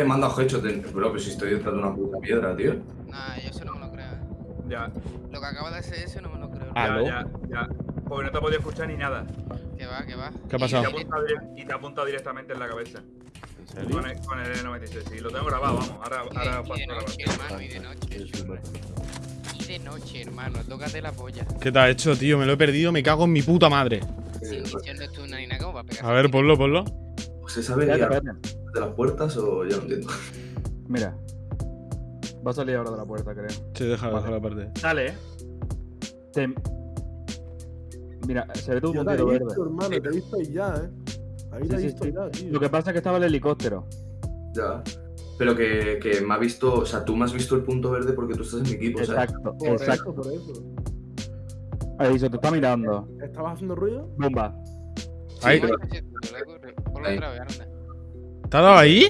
he mandado hecho, bro, pero si estoy detrás de una puta piedra, tío. Nah, yo eso no me lo creo. eh. Ya, Lo que acaba de hacer eso no me lo creo. ya, ¿Aló? ya, ya. Porque no te he podido escuchar ni nada. Que va, que va. ¿Qué ha pasado? Y te ha apuntado, dire- y te ha apuntado directamente en la cabeza. ¿En serio? Con el, con el N96. Y lo tengo grabado, vamos. Ahora, Y ahora y de noche, hermano, y de noche. Sí, sí, chulo. Y de noche, hermano. Tócate la polla. ¿Qué te ha hecho, tío? Me lo he perdido, me cago en mi puta madre. Sin misión de tu ni nada como para pegar. A ver, ponlo, ponlo. ¿Se sabe Espérate, guiar espérate. de las puertas o ya no entiendo? Mira. Va a salir ahora de la puerta, creo. Sí, deja, deja la parte. Dale, eh. Te- Mira, se ve te he puntito verde. visto, hermano, te he visto ahí ya, eh. Ahí Sí, te he sí, visto sí. ya, tío. Lo que pasa es que estaba el helicóptero. Ya. Pero que, que me ha visto, o sea, tú me has visto el punto verde porque tú estás en mi equipo, ¿sabes? Exacto, Por exacto. eso, por eso. Ahí se te está mirando. ¿Estabas haciendo ruido? Bomba. Ahí. Ponlo Ahí. otra vez, anda. ¿Te ha dado ahí?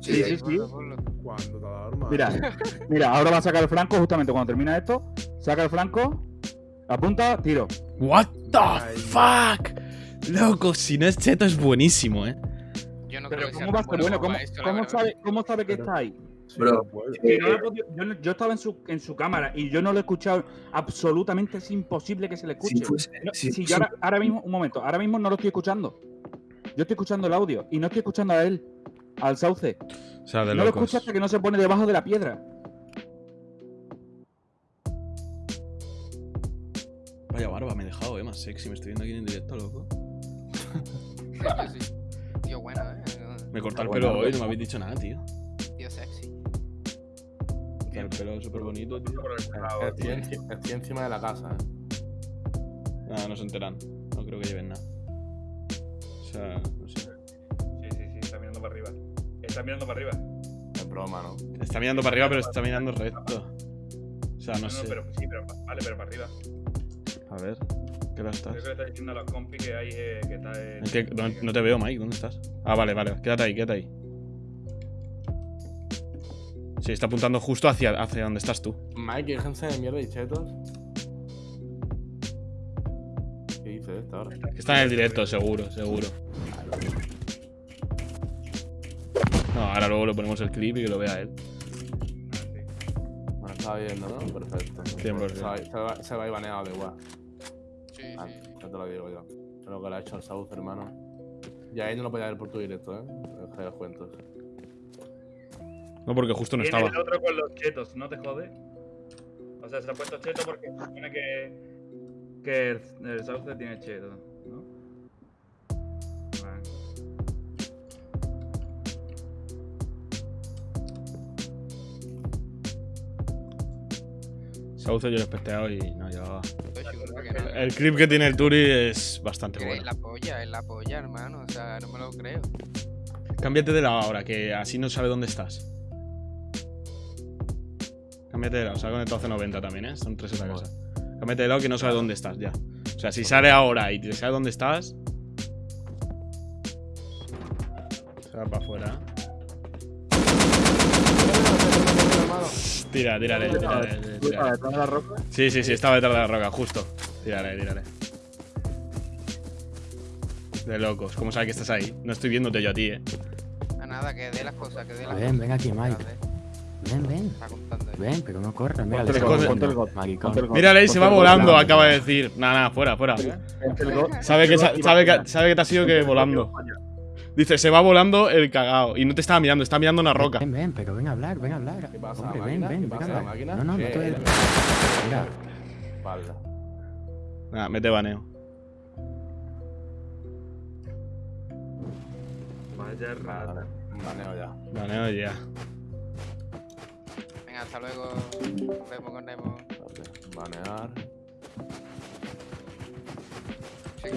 Sí, Sí, sí, sí. Ponlo, ponlo. Cuando te ha dado hermano. Mira, mira, ahora va a sacar el flanco justamente cuando termina esto. Saca el flanco, apunta, tiro. What the Ay. fuck? Loco, si no es cheto es buenísimo, eh. Yo no Pero creo que sea ¿cómo va a ser bueno? ¿Cómo, esto, sabe, ¿Cómo sabe que Pero- está ahí? Bro, no podido- yo, estaba en su, en su cámara y yo no lo he escuchado. Absolutamente es imposible que se le escuche. Si fuese- No, si si yo ahora, ahora mismo, un momento, ahora mismo no lo estoy escuchando. Yo estoy escuchando el audio y no estoy escuchando a él, al sauce. O sea, de no lo locos. escucha hasta que no se pone debajo de la piedra. Vaya barba, me he dejado, eh, más sexy. Me estoy viendo aquí en directo, loco. Sí. Tío bueno, eh. Me he cortado el Bueno, pelo hoy, bueno. no me habéis dicho nada, tío. Tío sexy. El pelo súper bonito, tío. Estoy encima de la casa, eh. Nada, no se enteran. No creo que lleven nada. Sea, no sé. Sí, sí, sí, está mirando para arriba. Está mirando para arriba. Es broma, ¿no? Está mirando para arriba, pero está mirando recto. O sea, no sé. pero sí, pero vale, pero para arriba. A ver, ¿qué hora estás? Creo que le está diciendo a los compis que hay eh, que está en. ¿En qué- no, no te veo, Mike. ¿Dónde estás? Ah, vale, vale. Quédate ahí, quédate ahí. Sí, está apuntando justo hacia, hacia donde estás tú. Mike, déjense de mierda y chetos. ¿Qué dice esto ahora? Que está en el directo, seguro, seguro. No, ahora luego le ponemos el clip y que lo vea él. Sí. Bueno, estaba viendo, ¿no? Perfecto. 100%. Se va, se va, ir baneado de igual. Sí, Ah, sí. ya te lo digo yo. Es lo que le ha hecho al South, hermano. Y ahí no lo podía ver por tu directo, ¿eh? Deja los cuentos. No, porque justo no estaba. el otro con los chetos, ¿no te jode? O sea, se ha puesto cheto porque se supone que. que el, el sauce tiene cheto, Sauce yo lo he especteado y no llevaba. El clip que tiene el Turi es bastante Que Es bueno. la polla, es la polla, hermano. O sea, no me lo creo. Cámbiate de lado ahora, que así no sabe dónde estás. Cámbiate de lado, se ha conectado hace 90 también, ¿eh? Son tres en la casa. Cámbiate de lado que no sabe dónde estás ya. O sea, si sale ahora y te sabe dónde estás. Se va para afuera. Tira, tírale, tírale, Está tírale. detrás de la roca. Sí, sí, sí, estaba detrás de la roca, justo. Tírale, tírale. De locos, ¿cómo sabe que estás ahí? No estoy viéndote yo a ti, eh. A nada, que dé las cosas, que dé las Ven, cosas. ven aquí, Mike. Ven, ven. Ven, pero no corras. Mira, el got, maricón. Mírale, se va volando, acaba de decir. Nada, nada, fuera, fuera. Sabe que, sabe, que, sabe que te has ido que volando. Dice, se va volando el cagao. Y no te estaba mirando, está mirando una roca. Ven, ven, pero ven a hablar, ven a hablar. ¿Qué pasa, Hombre, ven, ven, ¿Qué ven a pasa, hablar. máquina? No, no, no te Mira, Espalda. Nada, mete baneo. Vaya rata. Vale, baneo ya. Baneo ya. Venga, hasta luego. Nos vemos con Nemo. Espérate, Banear. Sí.